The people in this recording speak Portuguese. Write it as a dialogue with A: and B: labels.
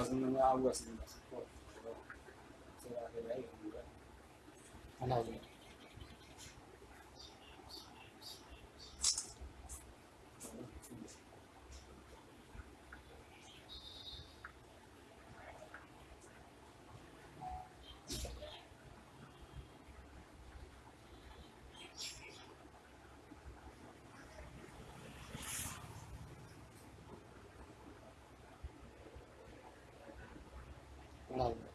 A: fazendo algo assim, mas, pô, sei lá, ele é Like